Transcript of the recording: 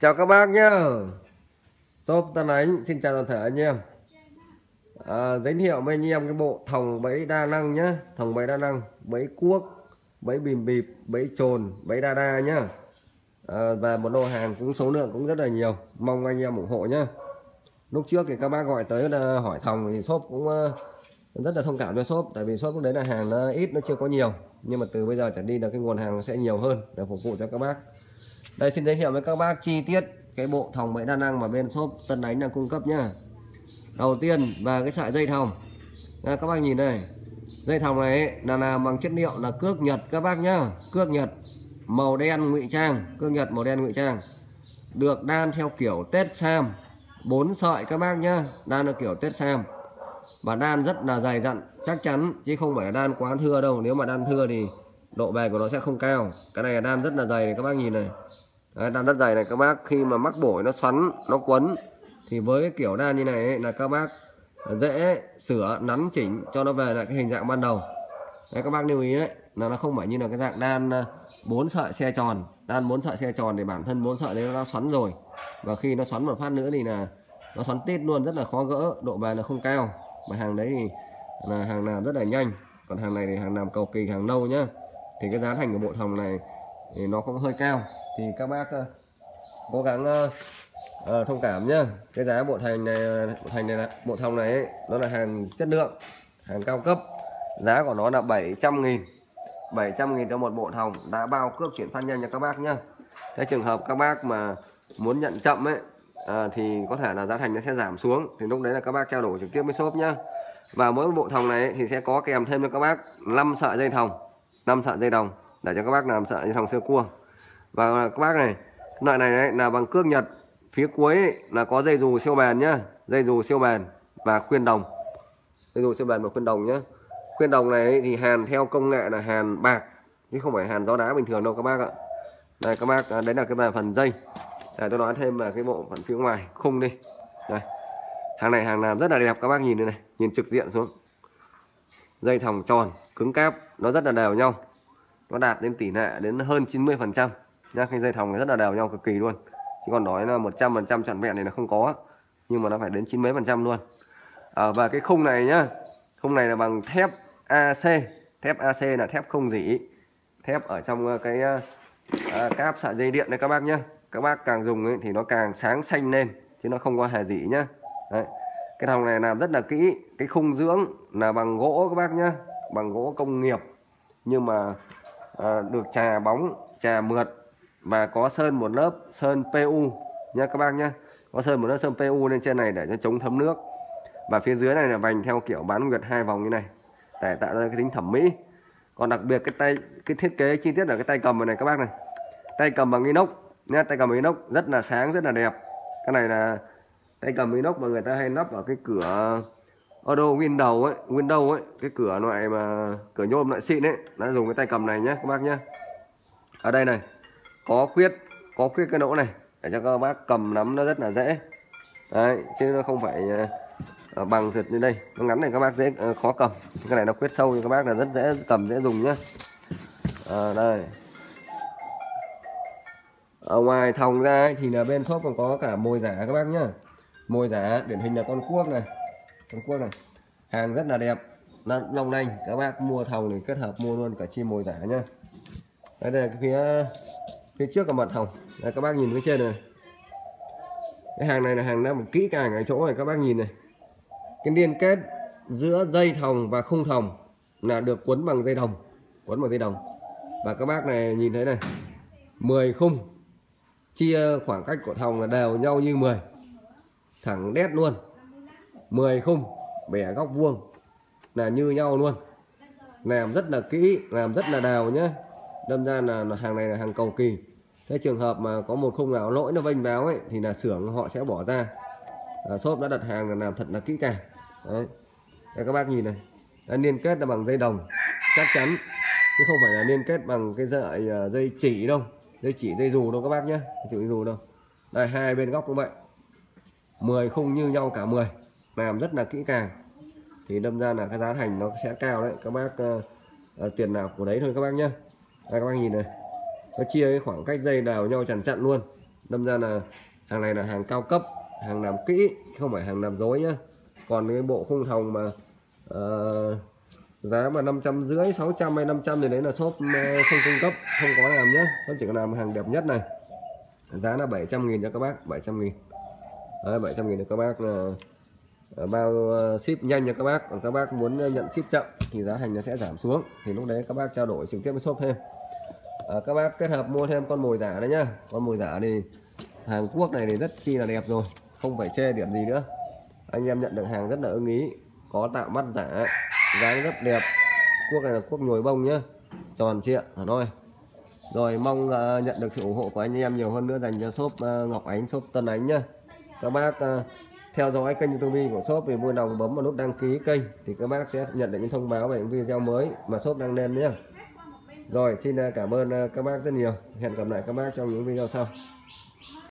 chào các bác nhá. Shop Tân Ánh xin chào toàn thể anh em. À, giới thiệu với anh em cái bộ thòng bẫy đa năng nhá. Thòng bẫy đa năng bẫy cuốc bẫy bìm bịp bẫy trồn bẫy đa đa nhá. À, và một lô hàng cũng số lượng cũng rất là nhiều. Mong anh em ủng hộ nhá. Lúc trước thì các bác gọi tới là hỏi thòng thì shop cũng ờ, rất là thông cảm cho shop tại vì shop lúc đấy là hàng nó ít nó chưa có nhiều. Nhưng mà từ bây giờ trở đi là cái nguồn hàng sẽ nhiều hơn để phục vụ cho các bác đây, xin giới thiệu với các bác chi tiết cái bộ thòng bẫy đa năng mà bên shop Tân Ánh đang cung cấp nhá. Đầu tiên là cái sợi dây thòng. Các bác nhìn đây. Dây thòng này, là làm bằng chất liệu là cước nhật các bác nhá. Cước nhật, màu đen ngụy trang. Cước nhật, màu đen ngụy trang. Được đan theo kiểu tết sam. Bốn sợi các bác nhá, đan theo kiểu tết sam. Và đan rất là dày dặn, chắc chắn, chứ không phải là đan quá thưa đâu. Nếu mà đan thưa thì độ bền của nó sẽ không cao. Cái này là đan rất là dày này các bác nhìn này. Đấy, đan rất dày này các bác khi mà mắc bổi nó xoắn nó quấn thì với cái kiểu đan như này ấy, là các bác dễ sửa nắn chỉnh cho nó về lại cái hình dạng ban đầu. Đấy các bác lưu ý đấy là nó không phải như là cái dạng đan à, bốn sợi xe tròn. Đan bốn sợi xe tròn thì bản thân bốn sợi đấy nó đã xoắn rồi. Và khi nó xoắn một phát nữa thì là nó xoắn tít luôn rất là khó gỡ độ bền là không cao. Mà hàng đấy thì là hàng nào rất là nhanh. Còn hàng này thì hàng làm cầu kỳ hàng lâu nhá thì cái giá thành của bộ thòng này thì nó cũng hơi cao. Thì các bác uh, cố gắng uh, uh, thông cảm nhá. Cái giá bộ thành này bộ thành này là bộ thòng này ấy, nó là hàng chất lượng hàng cao cấp. Giá của nó là 700 nghìn. 700 nghìn cho một bộ thòng đã bao cước chuyển phát nhanh cho các bác nhá. Cái trường hợp các bác mà muốn nhận chậm ấy à, thì có thể là giá thành nó sẽ giảm xuống. Thì lúc đấy là các bác trao đổi trực tiếp với shop nhá. Và mỗi bộ thòng này ấy, thì sẽ có kèm thêm cho các bác 5 sợi dây thòng. 5 sợi dây đồng để cho các bác làm sợi dây đồng sơ cua. Và các bác này loại này đấy, là bằng cước nhật phía cuối ấy, là có dây dù siêu bền nhá dây dù siêu bền và khuyên đồng. Dây dù siêu bền và khuyên đồng nhá. Khuyên đồng này ấy, thì hàn theo công nghệ là hàn bạc chứ không phải hàn gió đá bình thường đâu các bác ạ. Đây các bác à, đấy là cái phần dây. Để tôi nói thêm là cái bộ phận phía ngoài khung đi. Đây. Hàng này hàng làm rất là đẹp các bác nhìn đây này nhìn trực diện xuống dây thòng tròn cứng cáp nó rất là đều nhau. Nó đạt đến tỷ lệ đến hơn 90 phần trăm. Nha cái dây thòng này rất là đều nhau cực kỳ luôn. Chứ còn nói là 100 phần trăm trọn vẹn này là không có nhưng mà nó phải đến chín mấy phần trăm luôn. À, và cái khung này nhá khung này là bằng thép AC thép AC là thép không dỉ. Thép ở trong ờ, cái à, cáp sợi dây điện này các bác nhá. Các bác càng dùng ấy, thì nó càng sáng xanh lên chứ nó không có hề dỉ nhá. Đấy cái thòng này làm rất là kỹ cái khung dưỡng là bằng gỗ các bác nhá bằng gỗ công nghiệp. Nhưng mà à, được trà bóng trà mượt và có sơn một lớp sơn PU nha các bác nhá. Có sơn một lớp sơn PU lên trên này để cho chống thấm nước. Và phía dưới này là vành theo kiểu bán nguyệt hai vòng như này để tạo ra cái tính thẩm mỹ. Còn đặc biệt cái tay cái thiết kế chi tiết ở cái tay cầm này các bác này. Tay cầm bằng inox nha tay cầm inox rất là sáng rất là đẹp. Cái này là tay cầm inox mà người ta hay lắp vào cái cửa auto window ấy window ấy cái cửa loại mà cửa nhôm loại xịn ấy đã dùng cái tay cầm này nhé các bác nhé ở đây này có khuyết có khuyết cái lỗ này để cho các bác cầm nắm nó rất là dễ. Đấy chứ nó không phải ờ, bằng thật như đây. Nó ngắn này các bác dễ ờ, khó cầm. Cái này nó khuyết sâu thì các bác là rất dễ cầm dễ dùng nhé à, ờ, đây. Ở ngoài thòng ra thì là bên shop còn có cả mồi giả các bác nhá mồi giả điển hình là con cuốc này. Con cuốc này. Hàng rất là đẹp. Long lanh các bác mua thòng thì kết hợp mua luôn cả chim mồi giả nhá. Đây, đây là cái phía phía trước của mặt thòng. Đây, các bác nhìn phía trên này cái hàng này là hàng đã một kỹ càng ở chỗ này các bác nhìn này. Cái liên kết giữa dây thòng và khung thòng là được quấn bằng dây đồng quấn bằng dây đồng. Và các bác này nhìn thấy này 10 khung chia khoảng cách của thòng là đều nhau như 10 thẳng đét luôn. 10 khung bẻ góc vuông. Là như nhau luôn. Làm rất là kỹ làm rất là đào nhé đâm ra là, hàng này là hàng cầu kỳ. Thế trường hợp mà có một khung nào lỗi nó vênh báo ấy thì là xưởng họ sẽ bỏ ra. À, shop đã đặt hàng là làm thật là kỹ càng. Đấy. Đây, các bác nhìn này. Đã liên kết là bằng dây đồng chắc chắn. Chứ không phải là liên kết bằng cái sợi à, dây chỉ đâu. Dây chỉ dây dù đâu các bác nhé dây dù đâu. Đây hai bên góc cũng vậy. 10 khung như nhau cả 10 làm rất là kỹ càng. Thì đâm ra là cái giá thành nó sẽ cao đấy. Các bác uh, uh, tiền nào của đấy thôi các bác nhé đây các bác nhìn này. Nó chia cái khoảng cách dây đào nhau chằn chặn luôn. Đâm ra là hàng này là hàng cao cấp hàng làm kỹ không phải hàng làm dối nhá. Còn cái bộ khung thòng mà uh, giá mà năm trăm rưỡi 600 hay 500 thì đấy là shop không cung cấp không có làm nhé shop chỉ có làm hàng đẹp nhất này. Giá là 700 nghìn cho các bác 700 nghìn đấy, 700 nghìn được các bác là bao ờ, ship nhanh cho các bác. Còn các bác muốn nhận ship chậm thì giá thành nó sẽ giảm xuống. Thì lúc đấy các bác trao đổi trực tiếp với shop thêm. À, các bác kết hợp mua thêm con mồi giả đấy nhá. Con mồi giả thì Hàn Quốc này thì rất chi là đẹp rồi không phải chê điểm gì nữa. Anh em nhận được hàng rất là ưng ý có tạo mắt giả dáng rất đẹp. Cuốc này là cuốc nhồi bông nhá tròn trịa hà thôi. Rồi mong uh, nhận được sự ủng hộ của anh em nhiều hơn nữa dành cho shop uh, Ngọc Ánh shop Tân Ánh nhá các bác à, theo dõi kênh youtube của shop thì vui lòng bấm vào nút đăng ký kênh thì các bác sẽ nhận được những thông báo về những video mới mà shop đăng lên nhé. Rồi, xin à, cảm ơn à, các bác rất nhiều. Hẹn gặp lại các bác trong những video sau.